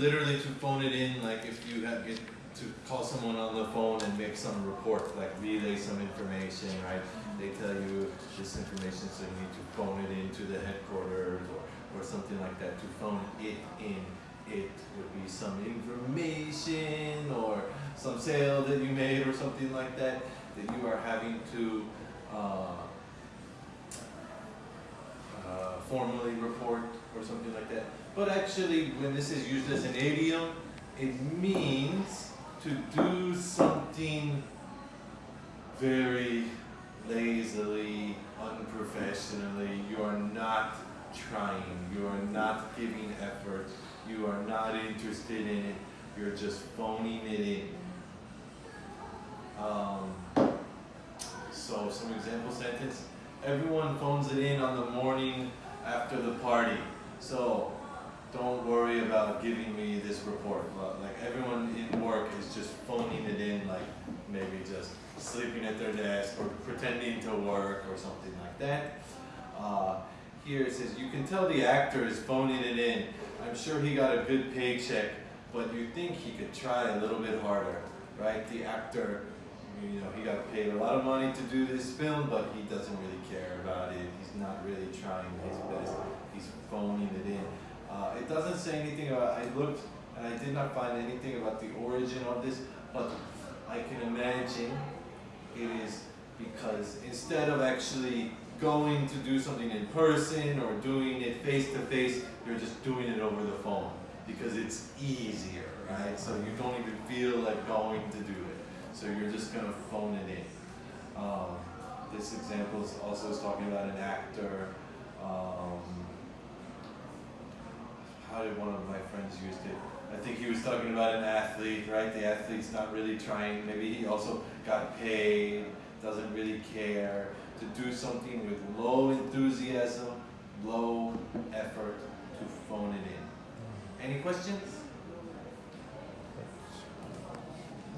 literally to phone it in, like if you have get to call someone on the phone and make some report, like relay some information, right? They tell you this information, so you need to phone it in to the headquarters or, or something like that. To phone it in, it would be some information or some sale that you made or something like that that you are having to uh, uh, formally report or something like that. But actually, when this is used as an idiom, it means to do something very lazily, unprofessionally. You are not trying. You are not giving effort. You are not interested in it. You're just phoning it in. Um, so some example sentence. Everyone phones it in on the morning after the party. So don't worry about giving me this report. Like everyone in work is just phoning it in, like maybe just sleeping at their desk or pretending to work or something like that. Uh, here it says, you can tell the actor is phoning it in. I'm sure he got a good paycheck, but you think he could try a little bit harder, right? The actor, you know, he got paid a lot of money to do this film, but he doesn't really care about it. He's not really trying his best. He's phoning it in. Uh, it doesn't say anything about, I looked and I did not find anything about the origin of this, but I can imagine it is because instead of actually going to do something in person or doing it face to face, you're just doing it over the phone because it's easier, right? So you don't even feel like going to do. So you're just gonna phone it in. Um, this example is also talking about an actor. Um, how did one of my friends use it? I think he was talking about an athlete, right? The athlete's not really trying. Maybe he also got paid, doesn't really care to do something with low enthusiasm, low effort to phone it in. Any questions?